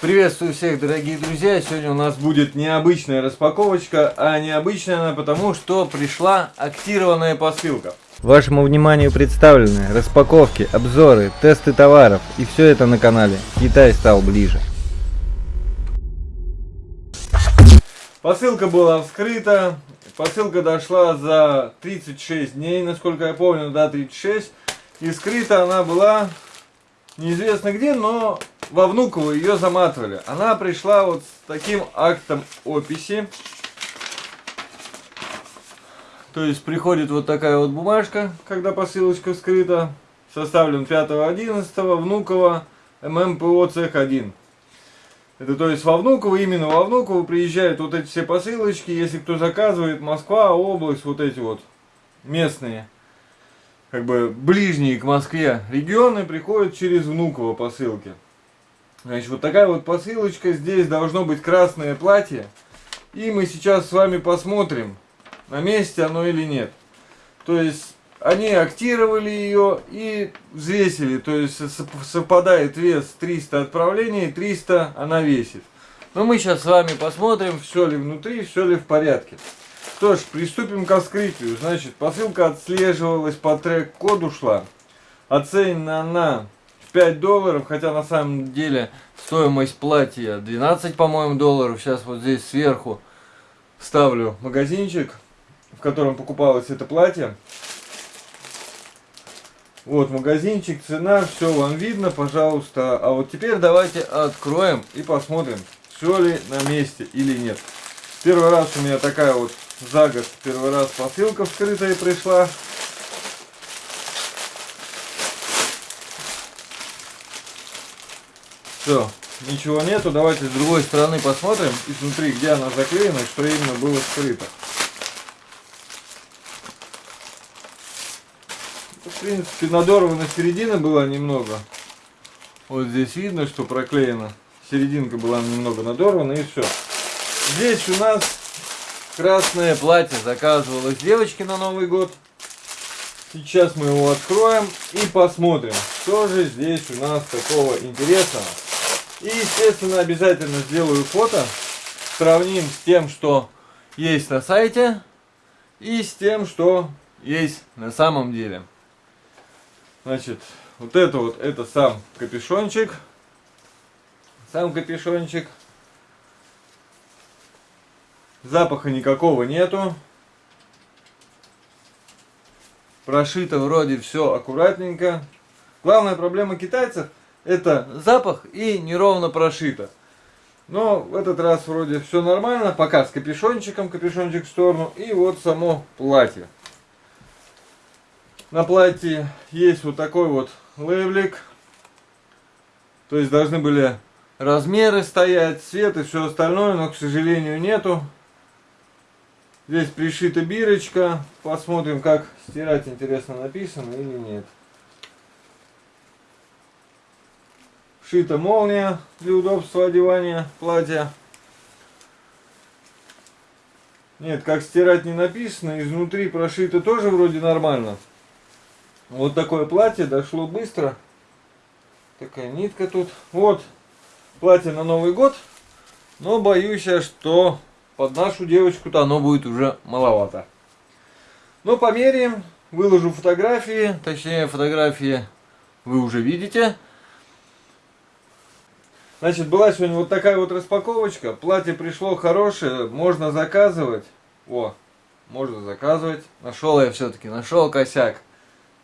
Приветствую всех, дорогие друзья! Сегодня у нас будет необычная распаковочка, а необычная она потому, что пришла актированная посылка. Вашему вниманию представлены распаковки, обзоры, тесты товаров и все это на канале Китай стал ближе. Посылка была вскрыта, посылка дошла за 36 дней, насколько я помню, да, 36. И скрыта она была неизвестно где, но во Внуково ее заматывали. Она пришла вот с таким актом описи. То есть приходит вот такая вот бумажка, когда посылочка скрыта. Составлен 5.11 Внуково ММПО цех 1. Это то есть во Внуково, именно во Внуково приезжают вот эти все посылочки. Если кто заказывает, Москва, область, вот эти вот местные как бы ближние к Москве регионы приходят через Внуково посылки. Значит, вот такая вот посылочка. Здесь должно быть красное платье. И мы сейчас с вами посмотрим, на месте оно или нет. То есть, они актировали ее и взвесили. То есть, совпадает вес 300 отправлений, 300 она весит. Но мы сейчас с вами посмотрим, все ли внутри, все ли в порядке. Что ж, приступим к вскрытию. Значит, посылка отслеживалась по трек-коду шла. Оценена она 5 долларов, хотя на самом деле стоимость платья 12, по-моему, долларов. Сейчас вот здесь сверху ставлю магазинчик, в котором покупалось это платье. Вот магазинчик, цена, все вам видно, пожалуйста. А вот теперь давайте откроем и посмотрим, все ли на месте или нет. Первый раз у меня такая вот за год первый раз посылка вскрытая пришла. Все, ничего нету. Давайте с другой стороны посмотрим изнутри, где она заклеена, что именно было скрыто. В принципе, надорвана середина была немного. Вот здесь видно, что проклеена. Серединка была немного надорвана и все. Здесь у нас красное платье заказывалось девочке на Новый год. Сейчас мы его откроем и посмотрим, что же здесь у нас такого интересного. И, естественно, обязательно сделаю фото. Сравним с тем, что есть на сайте. И с тем, что есть на самом деле. Значит, вот это вот, это сам капюшончик. Сам капюшончик. Запаха никакого нету. Прошито вроде все аккуратненько. Главная проблема китайцев это запах и неровно прошито. Но в этот раз вроде все нормально. Пока с капюшончиком, капюшончик в сторону. И вот само платье. На платье есть вот такой вот лейблик. То есть должны были размеры стоять, цвет и все остальное, но, к сожалению, нету. Здесь пришита бирочка. Посмотрим, как стирать, интересно, написано или нет. Шита молния для удобства одевания платья. Нет, как стирать не написано. Изнутри прошито тоже вроде нормально. Вот такое платье дошло быстро. Такая нитка тут. Вот. Платье на Новый год. Но боюсь я, что под нашу девочку-то оно будет уже маловато. Но померяем, выложу фотографии, точнее фотографии вы уже видите. Значит, была сегодня вот такая вот распаковочка. Платье пришло хорошее, можно заказывать. О, можно заказывать. Нашел я все-таки, нашел косяк.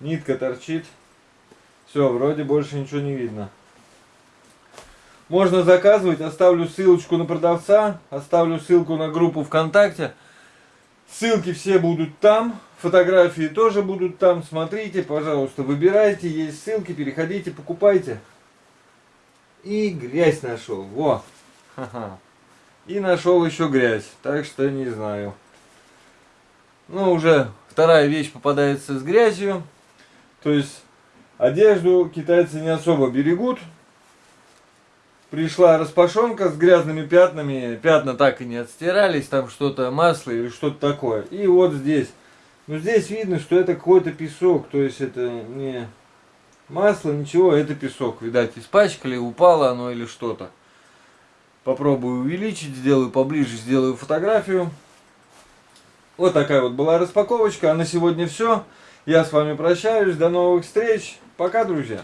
Нитка торчит. Все, вроде больше ничего не видно. Можно заказывать, оставлю ссылочку на продавца, оставлю ссылку на группу ВКонтакте. Ссылки все будут там, фотографии тоже будут там. Смотрите, пожалуйста, выбирайте, есть ссылки, переходите, покупайте. И грязь нашел, во! И нашел еще грязь, так что не знаю. Ну, уже вторая вещь попадается с грязью. То есть, одежду китайцы не особо берегут пришла распашонка с грязными пятнами, пятна так и не отстирались, там что-то масло или что-то такое. И вот здесь, ну здесь видно, что это какой-то песок, то есть это не масло, ничего, это песок. Видать, испачкали, упало оно или что-то. Попробую увеличить, сделаю поближе, сделаю фотографию. Вот такая вот была распаковочка. А на сегодня все. Я с вами прощаюсь. До новых встреч. Пока, друзья.